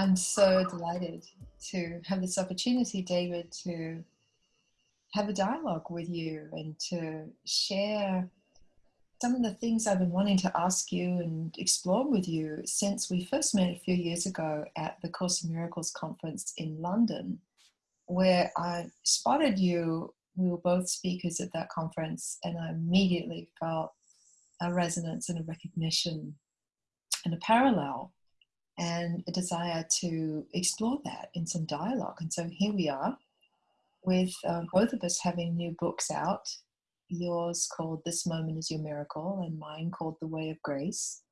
I'm so delighted to have this opportunity, David, to have a dialogue with you and to share some of the things I've been wanting to ask you and explore with you since we first met a few years ago at the Course in Miracles conference in London, where I spotted you. We were both speakers at that conference, and I immediately felt a resonance and a recognition and a parallel and a desire to explore that in some dialogue. And so here we are with uh, both of us having new books out. Yours called This Moment is Your Miracle, and mine called The Way of Grace.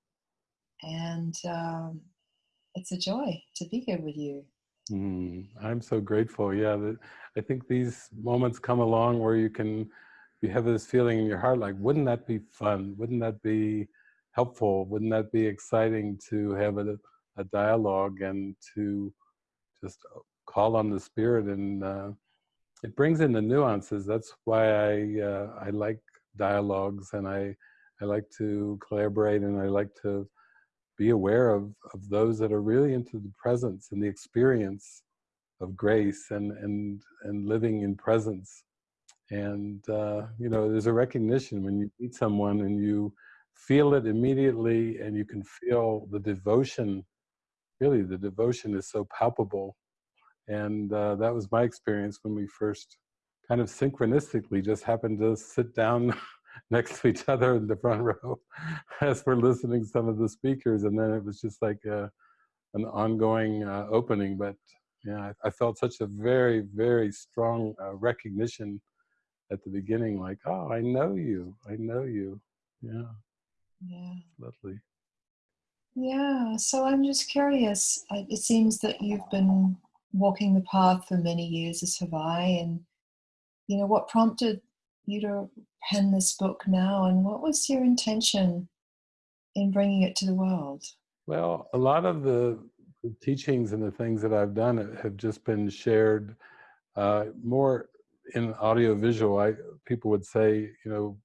And um, it's a joy to be here with you. Mm, I'm so grateful. Yeah, I think these moments come along where you can, you have this feeling in your heart like, wouldn't that be fun? Wouldn't that be helpful? Wouldn't that be exciting to have a a dialogue and to just call on the spirit and uh, it brings in the nuances. That's why I uh, I like dialogues and I I like to collaborate and I like to be aware of of those that are really into the presence and the experience of grace and and and living in presence. And uh, you know, there's a recognition when you meet someone and you feel it immediately and you can feel the devotion really the devotion is so palpable. And uh, that was my experience when we first kind of synchronistically just happened to sit down next to each other in the front row as we're listening to some of the speakers. And then it was just like a, uh, an ongoing uh, opening. But yeah, I, I, felt such a very, very strong uh, recognition at the beginning, like, oh, I know you, I know you. Yeah. Yeah. Lovely. Yeah, so I'm just curious. It seems that you've been walking the path for many years, as have I. And, you know, what prompted you to pen this book now? And what was your intention in bringing it to the world? Well, a lot of the teachings and the things that I've done have just been shared uh, more in audio visual. I, people would say, you know,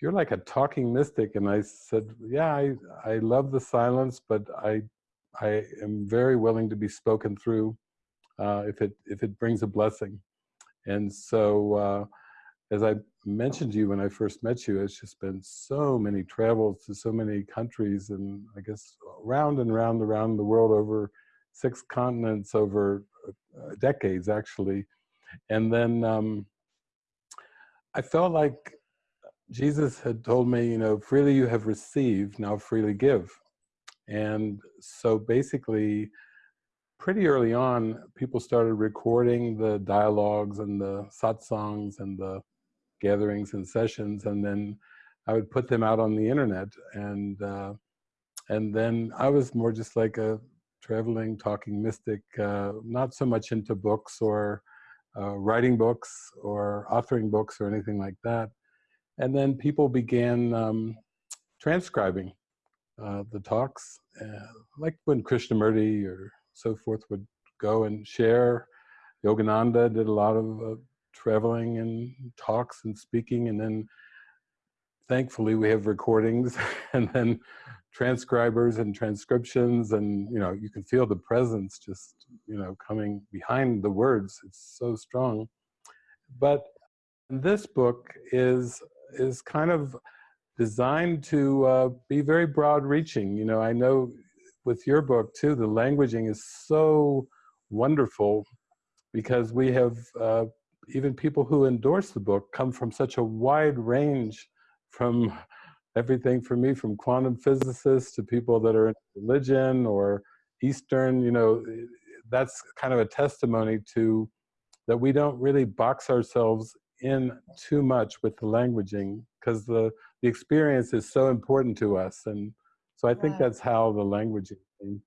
you're like a talking mystic. And I said, yeah, I, I love the silence, but I, I am very willing to be spoken through uh, if, it, if it brings a blessing. And so, uh, as I mentioned to you when I first met you, it's just been so many travels to so many countries and I guess round and round around the world over six continents over uh, decades actually. And then um, I felt like Jesus had told me, you know, freely you have received, now freely give. And so basically, pretty early on, people started recording the dialogues and the satsangs and the gatherings and sessions, and then I would put them out on the internet. And uh, and then I was more just like a traveling, talking mystic, uh, not so much into books or uh, writing books or authoring books or anything like that. And then people began um, transcribing uh, the talks, uh, like when Krishnamurti or so forth would go and share. Yogananda did a lot of uh, traveling and talks and speaking, and then thankfully we have recordings and then transcribers and transcriptions and you know you can feel the presence just you know coming behind the words it's so strong but this book is is kind of designed to uh, be very broad reaching. You know, I know with your book too, the languaging is so wonderful because we have uh, even people who endorse the book come from such a wide range from everything for me from quantum physicists to people that are in religion or Eastern, you know, that's kind of a testimony to that we don't really box ourselves in too much with the languaging because the the experience is so important to us and so i think that's how the languaging came.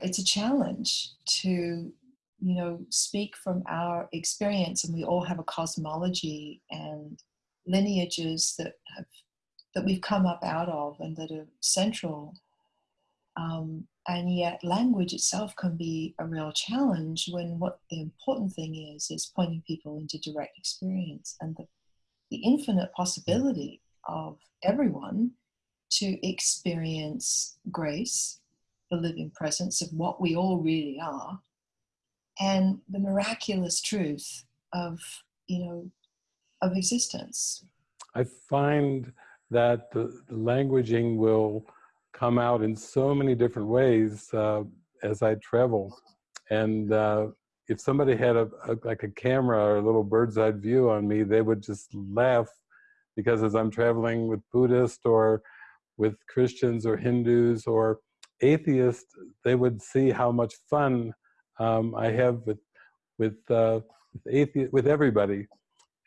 it's a challenge to you know speak from our experience and we all have a cosmology and lineages that have that we've come up out of and that are central um, and yet language itself can be a real challenge when what the important thing is is pointing people into direct experience and the, the infinite possibility of everyone to experience grace the living presence of what we all really are and the miraculous truth of you know of existence. I find that the, the languaging will come out in so many different ways uh, as i travel and uh, if somebody had a, a, like a camera or a little bird's eye view on me they would just laugh because as i'm traveling with buddhists or with christians or hindus or atheists they would see how much fun um, I have with with uh, with, athe- with everybody.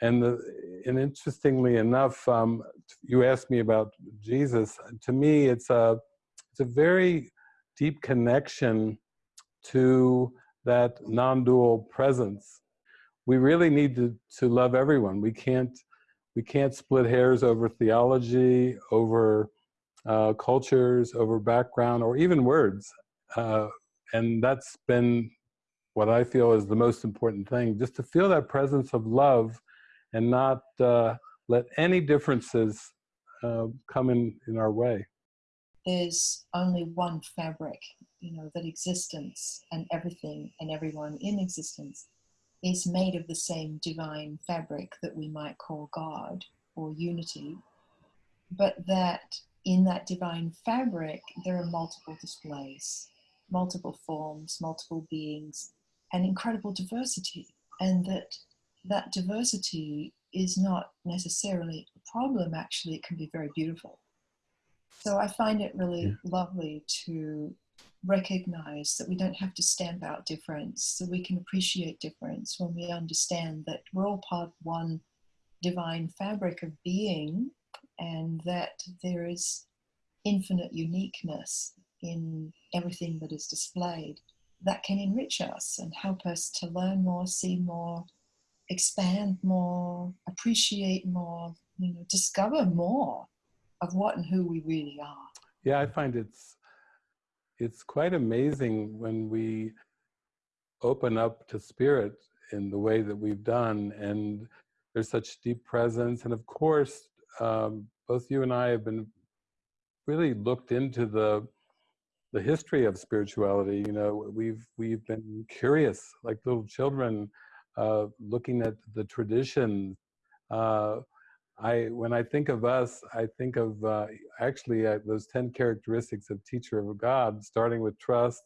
And the, and interestingly enough, um, you asked me about Jesus. To me, it's a it's a very deep connection to that non-dual presence. We really need to to love everyone. We can't we can't split hairs over theology, over uh, cultures, over background, or even words. Uh, and that's been what I feel is the most important thing, just to feel that presence of love and not uh, let any differences uh, come in, in our way. There's only one fabric, you know, that existence and everything and everyone in existence is made of the same divine fabric that we might call God or unity, but that in that divine fabric there are multiple displays, multiple forms, multiple beings, an incredible diversity and that that diversity is not necessarily a problem actually it can be very beautiful so i find it really yeah. lovely to recognize that we don't have to stamp out difference so we can appreciate difference when we understand that we're all part of one divine fabric of being and that there is infinite uniqueness in everything that is displayed that can enrich us and help us to learn more, see more, expand more, appreciate more, you know, discover more of what and who we really are. Yeah, I find it's it's quite amazing when we open up to spirit in the way that we've done and there's such deep presence and of course um, both you and i have been really looked into the the history of spirituality. You know, we've we've been curious, like little children, uh, looking at the tradition. Uh, I when I think of us, I think of uh, actually uh, those ten characteristics of teacher of God, starting with trust,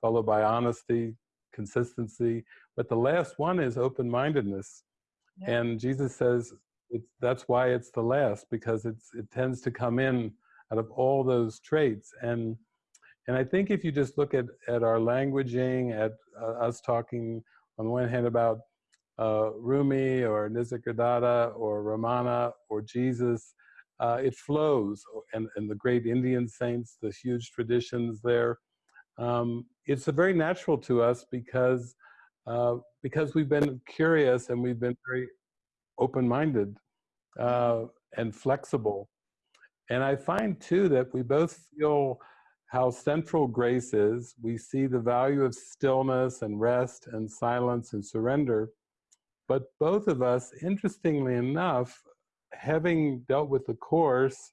followed by honesty, consistency, but the last one is open-mindedness. Yeah. And Jesus says it's, that's why it's the last because it's it tends to come in out of all those traits and and I think if you just look at, at our languaging, at uh, us talking on the one hand about uh, Rumi or Nisargadatta or Ramana or Jesus, uh, it flows. And, and the great Indian saints, the huge traditions there. Um, it's very natural to us because, uh, because we've been curious and we've been very open-minded uh, and flexible. And I find too that we both feel how central grace is. We see the value of stillness and rest and silence and surrender. But both of us, interestingly enough, having dealt with the Course,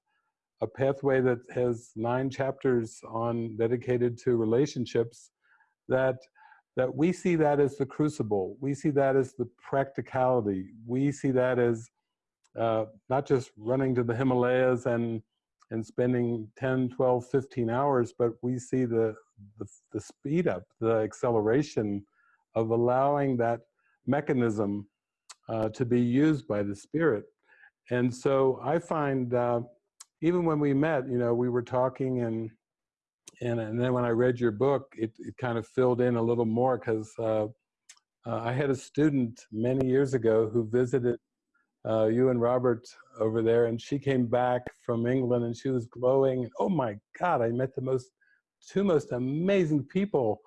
a pathway that has nine chapters on dedicated to relationships, that that we see that as the crucible. We see that as the practicality. We see that as uh, not just running to the Himalayas and and spending 10, 12, 15 hours, but we see the, the, the speed up, the acceleration of allowing that mechanism uh, to be used by the spirit. And so I find, uh, even when we met, you know, we were talking and, and, and then when I read your book, it, it kind of filled in a little more because uh, uh, I had a student many years ago who visited uh, you and Robert over there, and she came back from England and she was glowing. Oh my God, I met the most, two most amazing people,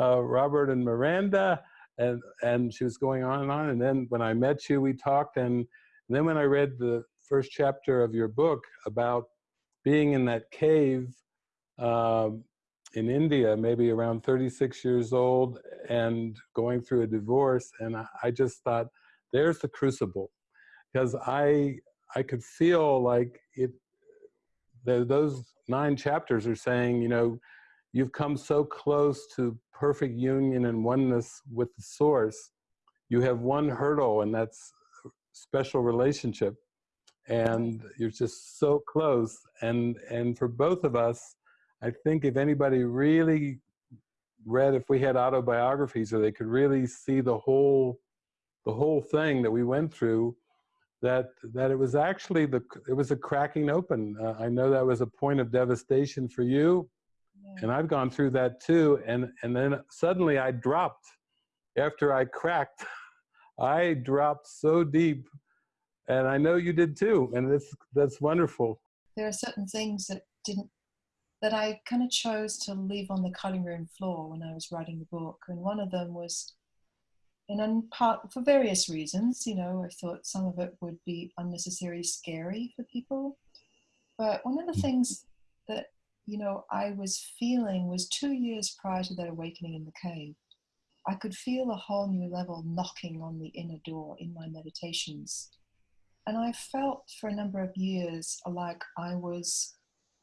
uh, Robert and Miranda, and, and she was going on and on. And then when I met you, we talked, and, and then when I read the first chapter of your book about being in that cave um, in India, maybe around 36 years old, and going through a divorce, and I, I just thought, there's the crucible because I I could feel like it. The, those nine chapters are saying, you know, you've come so close to perfect union and oneness with the source. You have one hurdle, and that's special relationship. And you're just so close. And and for both of us, I think if anybody really read, if we had autobiographies, or they could really see the whole the whole thing that we went through, that that it was actually the it was a cracking open. Uh, I know that was a point of devastation for you, yeah. and I've gone through that too. And and then suddenly I dropped after I cracked. I dropped so deep, and I know you did too. And that's that's wonderful. There are certain things that didn't that I kind of chose to leave on the cutting room floor when I was writing the book, and one of them was and in part for various reasons. You know, I thought some of it would be unnecessarily scary for people. But one of the mm-hmm. things that, you know, I was feeling was two years prior to that awakening in the cave. I could feel a whole new level knocking on the inner door in my meditations. And I felt for a number of years like I was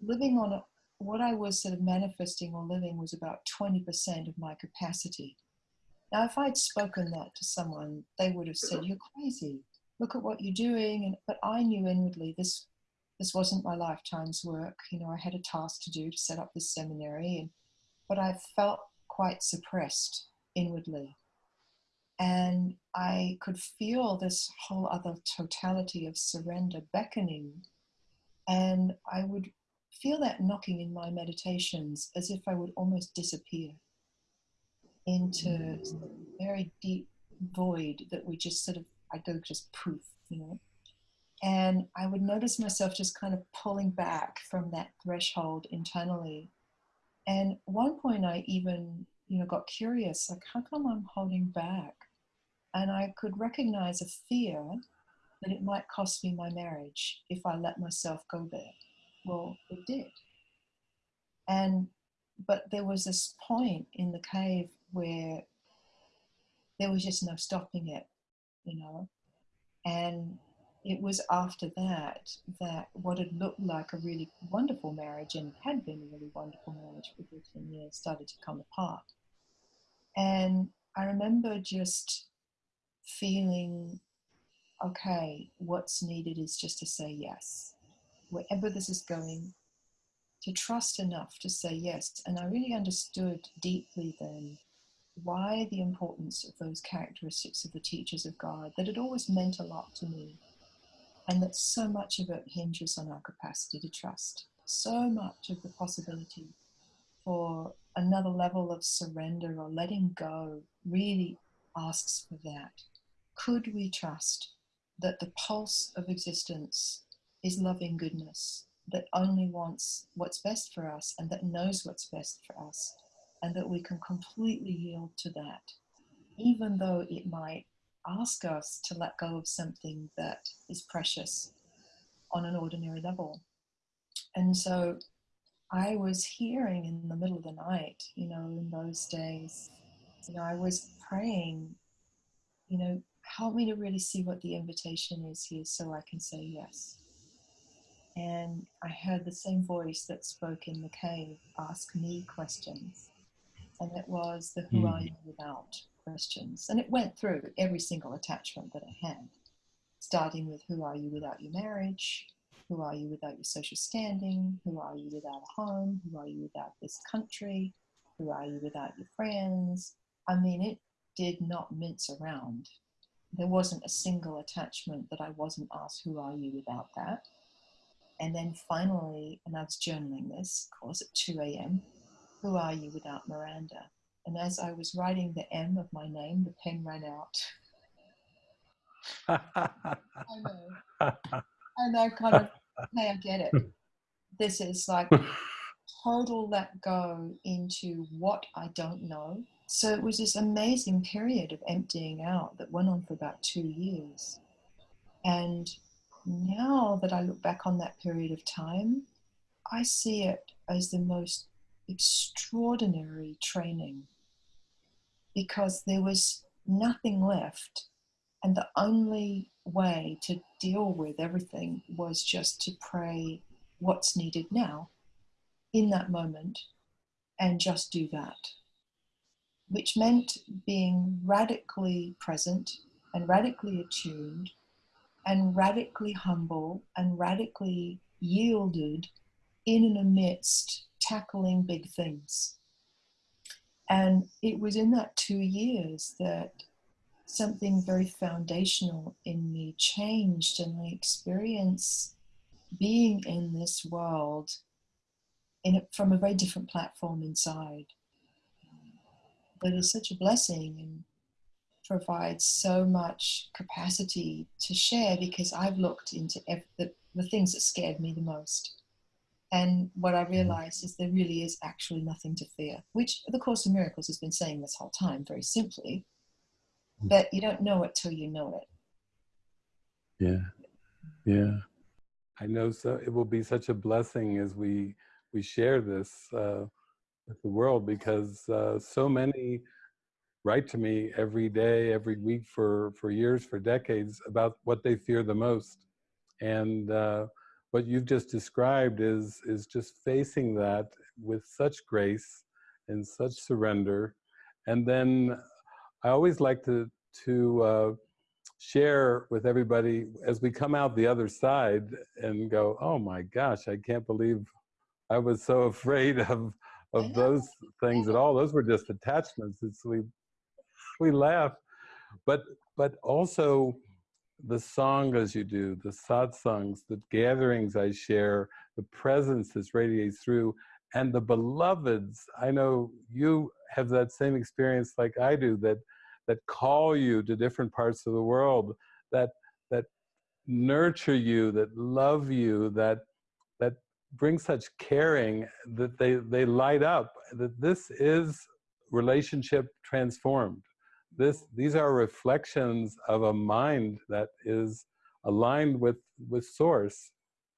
living on a, what I was sort of manifesting or living was about 20% of my capacity. Now, if I'd spoken that to someone, they would have said, "You're crazy. Look at what you're doing." And but I knew inwardly this this wasn't my lifetime's work. You know, I had a task to do to set up this seminary, and but I felt quite suppressed inwardly, and I could feel this whole other totality of surrender beckoning, and I would feel that knocking in my meditations as if I would almost disappear into a very deep void that we just sort of I go just poof, you know. And I would notice myself just kind of pulling back from that threshold internally. And one point I even, you know, got curious, like how come I'm holding back? And I could recognize a fear that it might cost me my marriage if I let myself go there. Well, it did. And but there was this point in the cave where there was just no stopping it, you know. And it was after that that what had looked like a really wonderful marriage and had been a really wonderful marriage for 15 years started to come apart. And I remember just feeling okay, what's needed is just to say yes. Wherever this is going, to trust enough to say yes. And I really understood deeply then why the importance of those characteristics of the teachers of God, that it always meant a lot to me, and that so much of it hinges on our capacity to trust. So much of the possibility for another level of surrender or letting go really asks for that. Could we trust that the pulse of existence is loving goodness, that only wants what's best for us and that knows what's best for us? And that we can completely yield to that, even though it might ask us to let go of something that is precious on an ordinary level. And so I was hearing in the middle of the night, you know, in those days, you know, I was praying, you know, help me to really see what the invitation is here so I can say yes. And I heard the same voice that spoke in the cave ask me questions and it was the who mm. are you without questions. And it went through every single attachment that I had, starting with who are you without your marriage, who are you without your social standing, who are you without a home, who are you without this country, who are you without your friends. I mean, it did not mince around. There wasn't a single attachment that I wasn't asked, who are you without that? And then finally, and I was journaling this, of course, at 2 a.m. Who are you without Miranda? And as I was writing the M of my name, the pen ran out. I know. And I kind of, hey, I get it. This is like total let go into what I don't know. So it was this amazing period of emptying out that went on for about two years. And now that I look back on that period of time, I see it as the most extraordinary training because there was nothing left. And the only way to deal with everything was just to pray what's needed now in that moment and just do that, which meant being radically present and radically attuned and radically humble and radically yielded in and amidst tackling big things. And it was in that two years that something very foundational in me changed, and I experienced being in this world in a, from a very different platform inside. But it's such a blessing and provides so much capacity to share because I've looked into the, the things that scared me the most. And what I mm-hmm. realized is there really is actually nothing to fear, which the Course of Miracles has been saying this whole time, very simply. Mm. But you don't know it till you know it. Yeah. Yeah. I know so it will be such a blessing as we we share this uh, with the world because uh, so many write to me every day, every week for, for years, for decades about what they fear the most. And uh, what you've just described is, is just facing that with such grace and such surrender. And then I always like to, to uh, share with everybody as we come out the other side and go, oh my gosh, I can't believe I was so afraid of of those things at all. Those were just attachments. It's we we laugh, but but also the sanghas you do, the satsangs, the gatherings I share, the presence that radiates through, and the beloveds. I know you have that same experience like I do. That that call you to different parts of the world. That that nurture you, that love you, that that bring such caring that they they light up. That this is relationship transformed this these are reflections of a mind that is aligned with with source.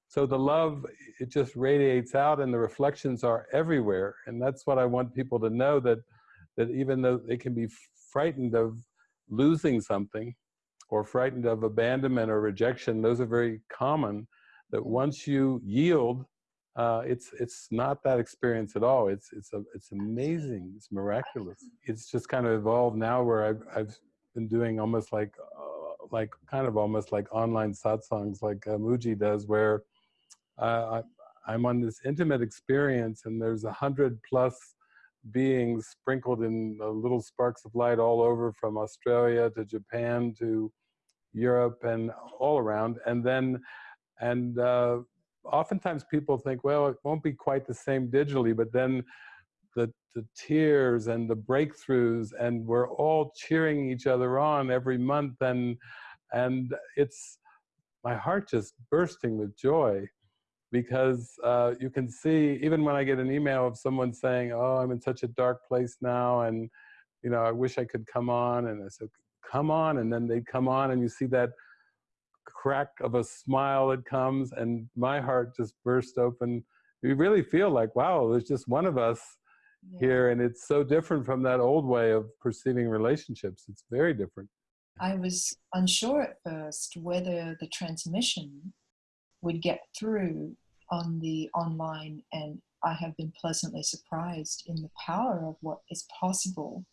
So the love it just radiates out and the reflections are everywhere. And that's what i want people to know that that even though they can be frightened of losing something or frightened of abandonment or rejection those are very common that once you yield uh, it's it's not that experience at all. It's it's a, it's amazing. It's miraculous. It's just kind of evolved now where I've I've been doing almost like uh, like kind of almost like online satsangs like uh, Mooji does, where uh, I, I'm on this intimate experience, and there's a hundred plus beings sprinkled in little sparks of light all over from Australia to Japan to Europe and all around, and then and uh, oftentimes people think, well, it won't be quite the same digitally, but then the, the tears and the breakthroughs and we're all cheering each other on every month and and it's my heart just bursting with joy because uh, you can see even when I get an email of someone saying, "Oh, I'm in such a dark place now," and you know, I wish I could come on, and I said, "Come on," and then they come on, and you see that crack of a smile that comes and my heart just burst open. You really feel like wow there's just one of us yeah. here and it's so different from that old way of perceiving relationships. It's very different. I was unsure at first whether the transmission would get through on the online and i have been pleasantly surprised in the power of what is possible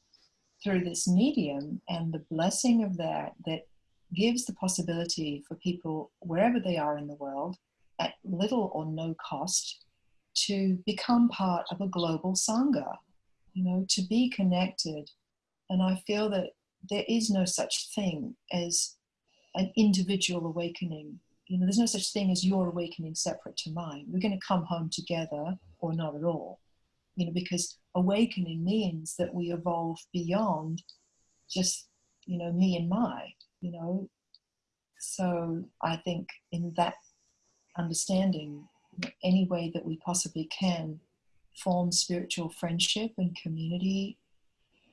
through this medium and the blessing of that that gives the possibility for people, wherever they are in the world, at little or no cost, to become part of a global Sangha, you know, to be connected. And I feel that there is no such thing as an individual awakening. You know, there's no such thing as your awakening separate to mine. We're going to come home together or not at all. You know, because awakening means that we evolve beyond just, you know, me and my you know. So I think in that understanding, any way that we possibly can form spiritual friendship and community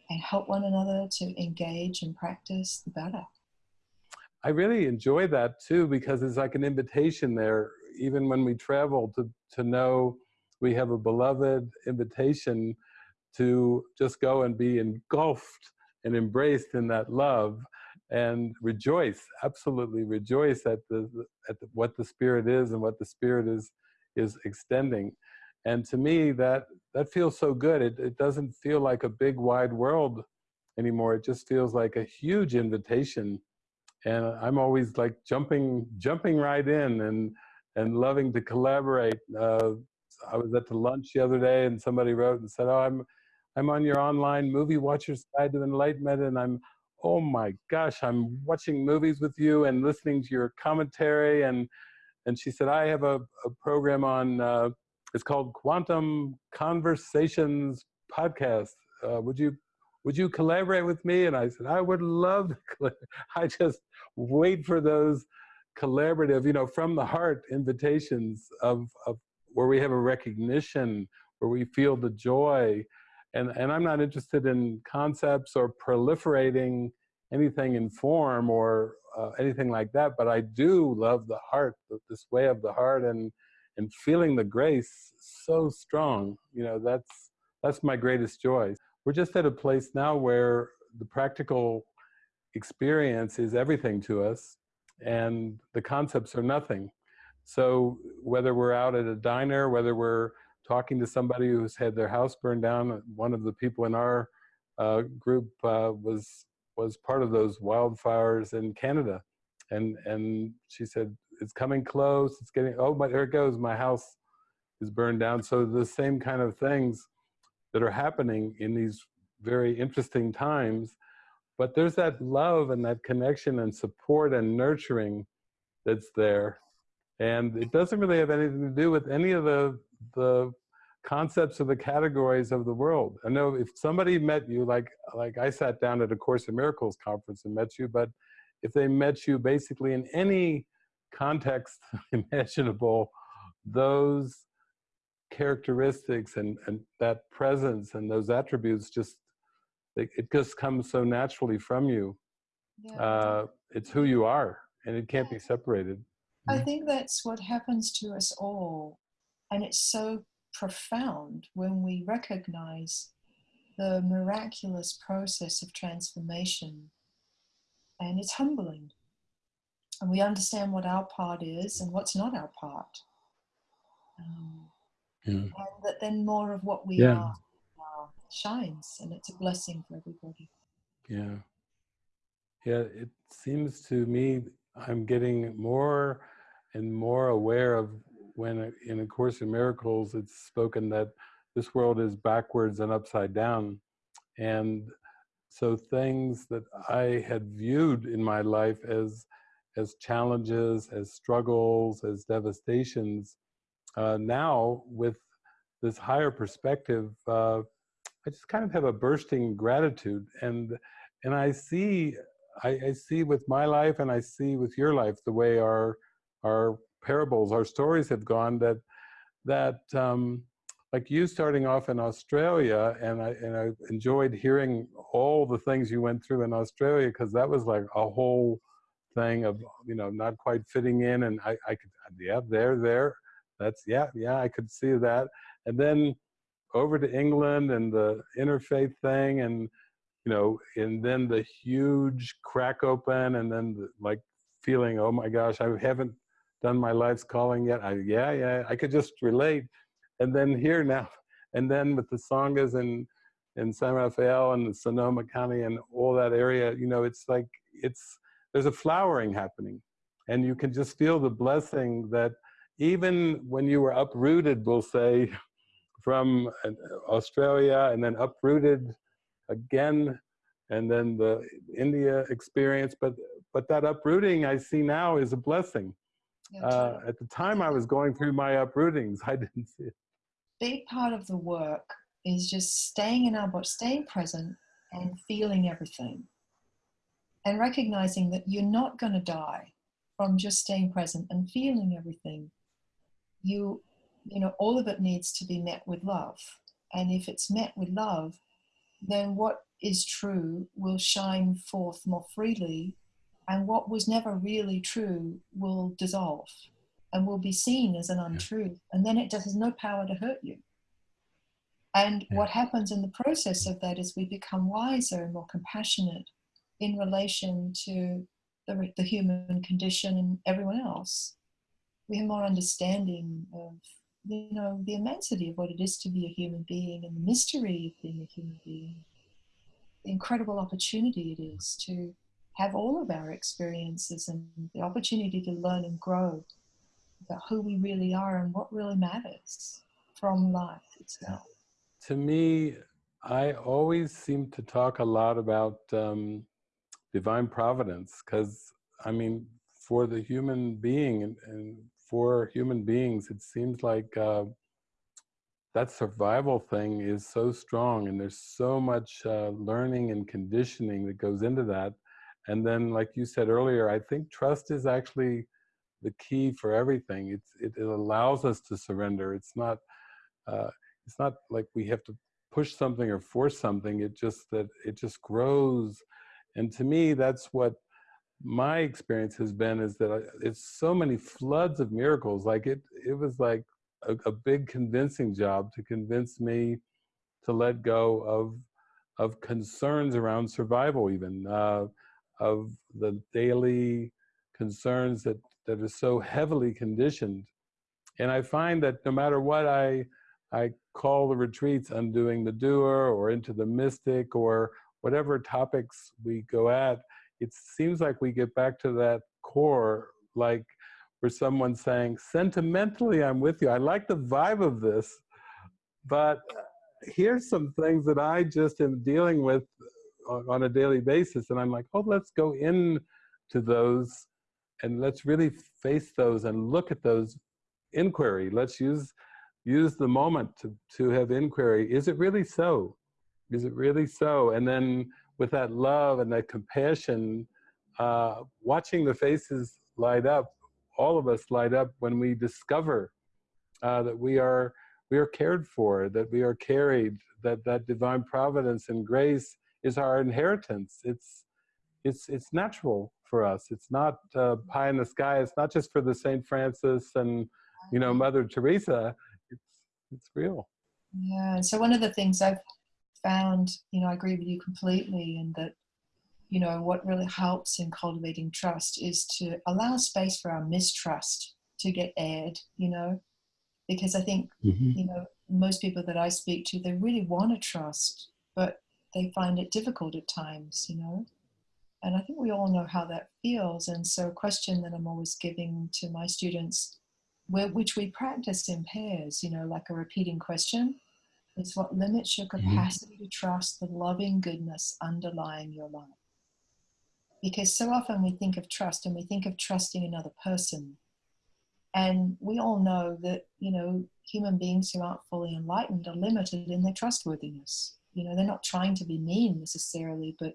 and help one another to engage and practice, the better. I really enjoy that too because it's like an invitation there, even when we travel, to, to know we have a beloved invitation to just go and be engulfed and embraced in that love and rejoice absolutely rejoice at the at the, what the spirit is and what the spirit is is extending. And to me that that feels so good. It, it doesn't feel like a big wide world anymore. It just feels like a huge invitation. And i'm always like jumping jumping right in and and loving to collaborate. Uh, i was at the lunch the other day and somebody wrote and said oh i'm i'm on your online movie watchers guide to enlightenment and i'm oh my gosh i'm watching movies with you and listening to your commentary and and she said i have a, a program on uh, it's called Quantum Conversations Podcast. Uh, would you would you collaborate with me? And I said, I would love to. I just wait for those collaborative, you know, from the heart invitations of, of where we have a recognition, where we feel the joy. And, and I'm not interested in concepts or proliferating anything in form or uh, anything like that, but I do love the heart, this way of the heart and and feeling the grace so strong you know that's that's my greatest joy. We're just at a place now where the practical experience is everything to us and the concepts are nothing. So whether we're out at a diner whether we're talking to somebody who's had their house burned down one of the people in our uh, group uh, was was part of those wildfires in Canada and and she said it's coming close. It's getting, oh, my there it goes. My house is burned down. So the same kind of things that are happening in these very interesting times. But there's that love and that connection and support and nurturing that's there. And it doesn't really have anything to do with any of the, the concepts of the categories of the world. I know if somebody met you, like, like I sat down at a Course in Miracles conference and met you, but if they met you basically in any context imaginable, those characteristics and, and that presence and those attributes just, it, it just comes so naturally from you. Yeah. Uh, it's who you are and it can't be separated. I think that's what happens to us all. And it's so profound when we recognize the miraculous process of transformation. And it's humbling and we understand what our part is and what's not our part. Um, yeah. And that then more of what we yeah. are uh, shines, and it's a blessing for everybody. Yeah. Yeah, it seems to me I'm getting more and more aware of when in A Course in Miracles it's spoken that this world is backwards and upside down. And so things that I had viewed in my life as as challenges, as struggles, as devastations. Uh, now, with this higher perspective, uh, I just kind of have a bursting gratitude, and and I see, I, I, see with my life, and I see with your life, the way our our parables, our stories have gone. That that um, like you starting off in Australia, and I and I enjoyed hearing all the things you went through in Australia because that was like a whole thing of you know not quite fitting in and I, I could yeah there there that's yeah yeah I could see that and then over to England and the interfaith thing and you know and then the huge crack open and then the, like feeling oh my gosh I haven't done my life's calling yet I yeah yeah I could just relate and then here now and then with the sanghas and in San Rafael and the Sonoma County and all that area you know it's like it's there's a flowering happening. And you can just feel the blessing that even when you were uprooted, we'll say, from uh, Australia and then uprooted again, and then the India experience, but, but that uprooting I see now is a blessing. Uh, at the time I was going through my uprootings, I didn't see it. Big part of the work is just staying in our body, staying present and feeling everything. And recognizing that you're not going to die from just staying present and feeling everything. You you know all of it needs to be met with love. And if it's met with love then what is true will shine forth more freely and what was never really true will dissolve and will be seen as an untruth and then it just has no power to hurt you. And what happens in the process of that is we become wiser and more compassionate in relation to the, the human condition and everyone else. We have more understanding of you know, the immensity of what it is to be a human being and the mystery of being a human being, the incredible opportunity it is to have all of our experiences and the opportunity to learn and grow about who we really are and what really matters from life itself. To me, I always seem to talk a lot about um, divine providence because, I mean, for the human being and, and, for human beings, it seems like uh, that survival thing is so strong and there's so much uh, learning and conditioning that goes into that. And then, like you said earlier, I think trust is actually the key for everything. It's, it, it allows us to surrender. It's not, uh, it's not like we have to push something or force something. It just that it just grows. And to me, that's what my experience has been is that I, it's so many floods of miracles. Like it, it was like a, a big convincing job to convince me to let go of of concerns around survival, even uh, of the daily concerns that that are so heavily conditioned. And I find that no matter what I I call the retreats undoing the doer or into the mystic or whatever topics we go at, it seems like we get back to that core, like where someone's saying, sentimentally, I'm with you. I like the vibe of this, but here's some things that I just am dealing with on a daily basis. And I'm like, oh, let's go in to those and let's really face those and look at those inquiry. Let's use use the moment to, to have inquiry. Is it really so? Is it really so? And then with that love and that compassion, uh, watching the faces light up, all of us light up when we discover uh, that we are we are cared for, that we are carried, that that divine providence and grace is our inheritance. It's it's it's natural for us. It's not uh, pie in the sky. It's not just for the Saint Francis and you know Mother Teresa. It's it's real. Yeah. So one of the things I've found, you know, I agree with you completely, and that you know what really helps in cultivating trust is to allow space for our mistrust to get aired. You know, because I think mm-hmm. you know most people that I speak to they really want to trust, but they find it difficult at times. You know and I think we all know how that feels. And so, a question that I'm always giving to my students, where, which we practice in pairs, you know, like a repeating question, is what limits your mm-hmm. capacity to trust the loving goodness underlying your life? Because so often we think of trust and we think of trusting another person. And we all know that, you know, human beings who aren't fully enlightened are limited in their trustworthiness. You know, they're not trying to be mean necessarily, but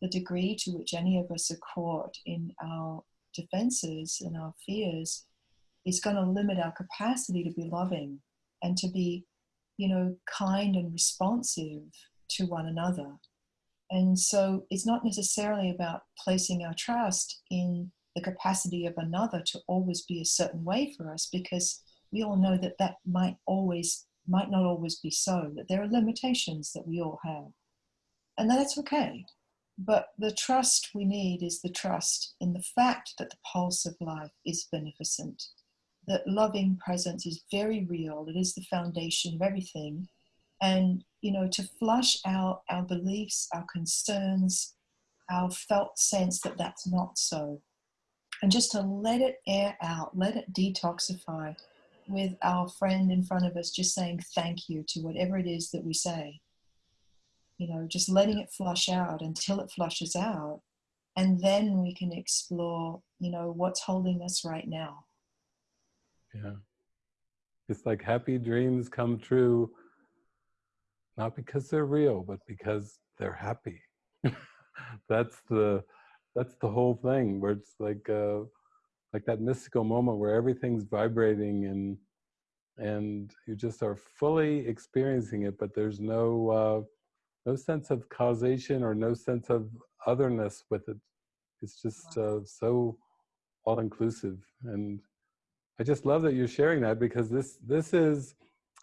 the degree to which any of us are caught in our defenses and our fears is going to limit our capacity to be loving and to be, you know, kind and responsive to one another. And so it's not necessarily about placing our trust in the capacity of another to always be a certain way for us because we all know that that might always might not always be so that there are limitations that we all have and that's okay but the trust we need is the trust in the fact that the pulse of life is beneficent, that loving presence is very real, it is the foundation of everything. And, you know, to flush out our beliefs, our concerns, our felt sense that that's not so. And just to let it air out, let it detoxify with our friend in front of us, just saying thank you to whatever it is that we say you know, just letting it flush out until it flushes out. And then we can explore, you know, what's holding us right now. Yeah. It's like happy dreams come true, not because they're real, but because they're happy. that's the that's the whole thing where it's like uh like that mystical moment where everything's vibrating and and you just are fully experiencing it but there's no uh no sense of causation or no sense of otherness with it. It's just uh, so all inclusive. And I just love that you're sharing that because this, this is,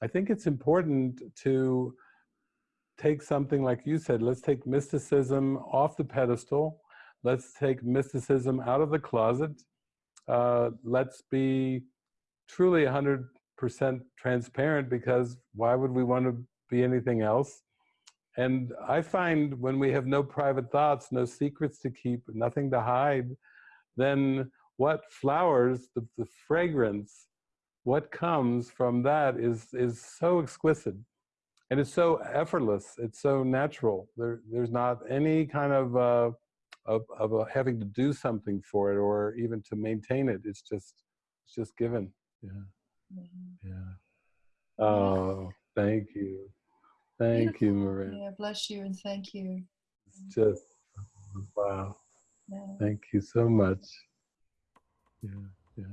I think it's important to take something like you said, let's take mysticism off the pedestal. Let's take mysticism out of the closet. Uh, let's be truly 100% 100% transparent because why would we want to be anything else? And I find when we have no private thoughts, no secrets to keep, nothing to hide, then what flowers, the, the fragrance, what comes from that is, is so exquisite. And it's so effortless. It's so natural. There, there's not any kind of, uh, of, of uh, having to do something for it or even to maintain it. It's just, it's just given. Yeah. Mhm. Yeah. Oh, thank you. Thank you, Beautiful. Maria. Yeah, bless you and thank you. It's just, wow. Yeah. Thank you so much. Yeah, yeah.